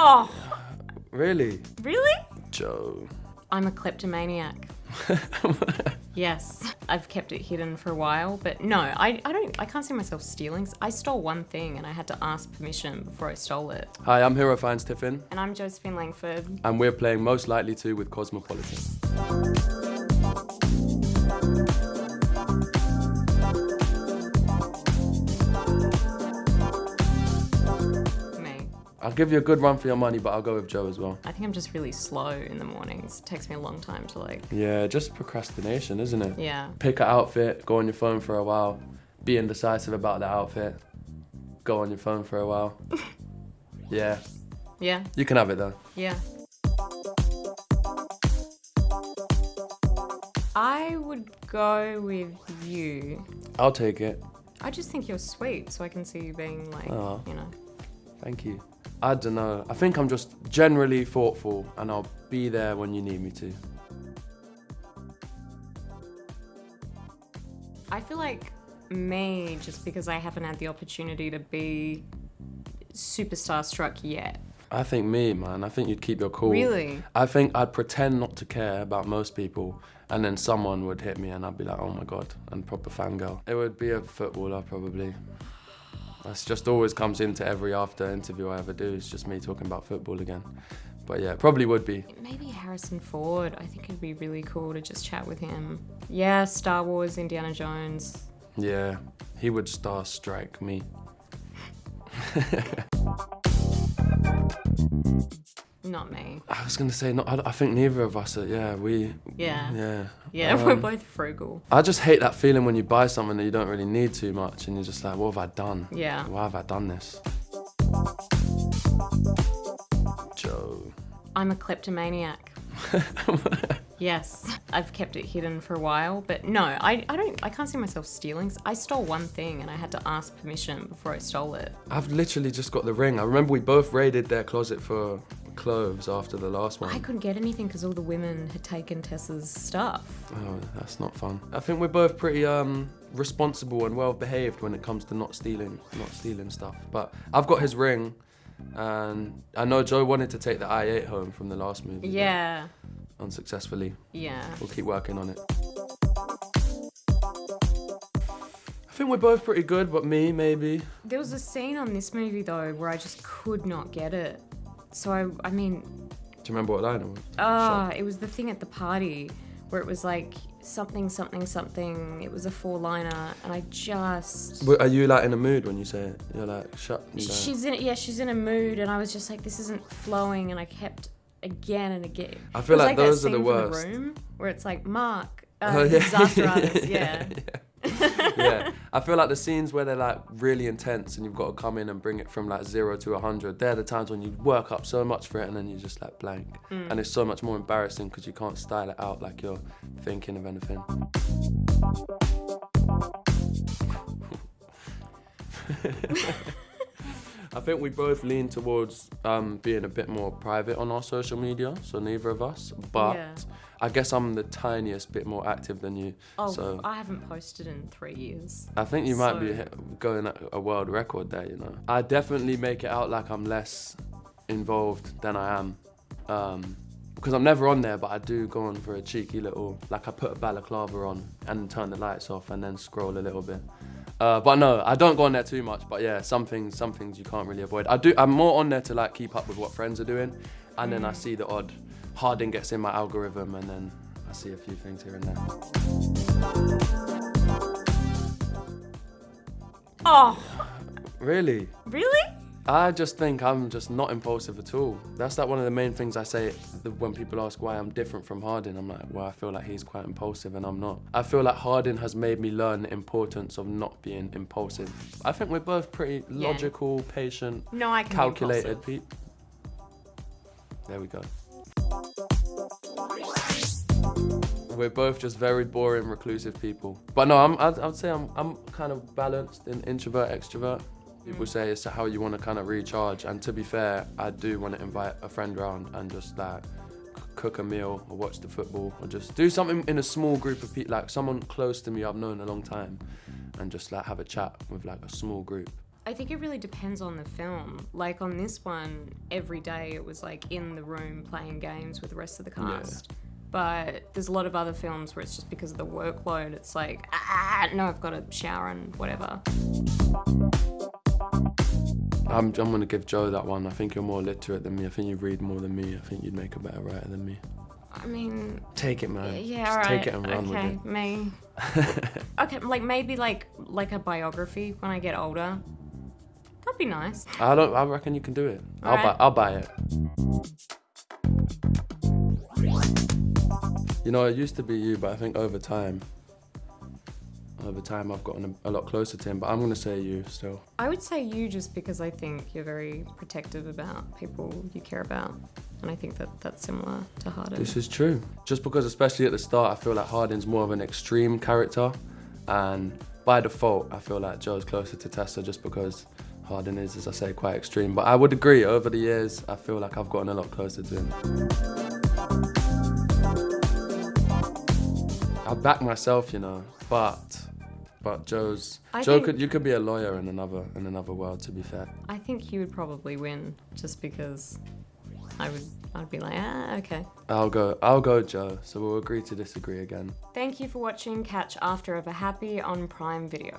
Oh, Really? really? Joe. I'm a kleptomaniac. yes, I've kept it hidden for a while, but no, I, I don't. I can't see myself stealing. I stole one thing, and I had to ask permission before I stole it. Hi, I'm Hero Fiennes Tiffin, And I'm Josephine Langford. and we're playing Most Likely To with Cosmopolitan. I'll give you a good run for your money, but I'll go with Joe as well. I think I'm just really slow in the mornings. It takes me a long time to like. Yeah, just procrastination, isn't it? Yeah. Pick an outfit, go on your phone for a while, be indecisive about the outfit, go on your phone for a while. yeah, Yeah. you can have it though. Yeah. I would go with you. I'll take it. I just think you're sweet, so I can see you being like, Aw. you know. Thank you. I don't know. I think I'm just generally thoughtful and I'll be there when you need me to. I feel like me, just because I haven't had the opportunity to be superstar struck yet. I think me, man. I think you'd keep your cool. Really? I think I'd pretend not to care about most people, and then someone would hit me, and I'd be like, "Oh my god!" and proper fangirl. It would be a footballer, probably. That's just always comes into every after interview I ever do. It's just me talking about football again. But yeah, probably would be. Maybe Harrison Ford. I think it'd be really cool to just chat with him. Yeah, Star Wars, Indiana Jones. Yeah, he would star strike me. Not me. I was gonna say, no, I, I think neither of us are. Yeah, we. Yeah. Yeah. Yeah, we're Um, both frugal. I just hate that feeling when you buy something that you don't really need too much, and you're just like, what have I done? Yeah. Why have I done this? Joe. I'm a kleptomaniac. yes, I've kept it hidden for a while, but no, I, I don't. I can't see myself stealing. I stole one thing, and I had to ask permission before I stole it. I've literally just got the ring. I remember we both raided their closet for clothes after the last one. I couldn't get anything because all the women had taken Tessa's stuff. Oh, that's not fun. I think we're both pretty um responsible and well behaved when it comes to not stealing, not stealing stuff. But I've got his ring, and I know Joe wanted to take the i8 home from the last movie. Yeah, Unsuccessfully. yeah. We'll keep working on it. I think we're both pretty good, but me maybe. There was a scene on this movie though where I just could not get it. So I, I mean, Do you remember what line it was? ah, it was the thing at the party where it was like something, something, something. It was a four-liner, and I just. Are you like in a mood when you say it? You're like, shut. She's in yeah, she's in a mood, and I was just like, this isn't flowing, and I kept again and again. I feel It was like that those are scene the from worst. room where it's like Mark, uh, Oh, yeah. disaster artist, yeah. yeah, I feel like the scenes where they're like really intense and you've got to come in and bring it from like zero to a hundred. They're the times when you work up so much for it and then you're just like blank, Mm. and it's so much more embarrassing because you can't style it out like you're thinking of anything. I think we both lean towards um, being a bit more private on our social media, so neither of us. But Yeah. I guess I'm the tiniest bit more active than you. Oh, so I haven't posted in three years. I think you might be So- going at a world record there, you know. I definitely make it out like I'm less involved than I am. Um, because I'm never on there, but I do go on for a cheeky little, like I put a balaclava on and turn the lights off and then scroll a little bit. Uh, but no, I don't go on there too much. But yeah, some things, some things you can't really avoid. I do. I'm more on there to like keep up with what friends are doing, and then I see the odd Harding gets in my algorithm, and then I see a few things here and there. Oh, Really? really? I just think I'm just not impulsive at all. That's like one of the main things I say when people ask why I'm different from Hardin. I'm like, well, I feel like he's quite impulsive and I'm not. I feel like Hardin has made me learn the importance of not being impulsive. I think we're both pretty Yeah. logical, patient, No, I can calculated people. There we go. We're both just very boring, reclusive people. But no, I'm, I'd, I'd say I'm, I'm kind of balanced in introvert, extrovert. People say it's how you want to kind of recharge. And to be fair, I do want to invite a friend round and just like cook a meal or watch the football or just do something in a small group of people, like someone close to me I've known a long time and just like have a chat with like a small group. I think it really depends on the film. Like on this one, every day it was like in the room playing games with the rest of the cast. But there's a lot of other films where it's just because of the workload. It's like, ah, no, I've got to shower and whatever. I'm, I'm gonna give Joe that one. I think you're more literate than me. I think you read more than me. I think you'd make a better writer than me. I mean, Take it, man. yeah, Just alright. take it and run okay, with me. okay, like maybe like like a biography when I get older. That'd be nice. I don't. I reckon you can do it. I'll buy. Alright. I'll buy it. You know, it used to be you, but I think over time, over time, I've gotten a, a lot closer to him. But I'm gonna say you still. I would say you just because I think you're very protective about people you care about. And I think that that's similar to Hardin. This is true. Just because, especially at the start, I feel like Hardin's more of an extreme character, and by default, I feel like Joe's closer to Tessa just because Hardin is, as I say, quite extreme. But I would agree. Over the years, I feel like I've gotten a lot closer to him. I back myself, you know, but but Joe's I Joe could you could be a lawyer in another in another world. To be fair, I think he would probably win just because I would I'd be like, ah, okay. I'll go I'll go Joe. So we'll agree to disagree again. Thank you for watching Catch After Ever Happy on Prime Video.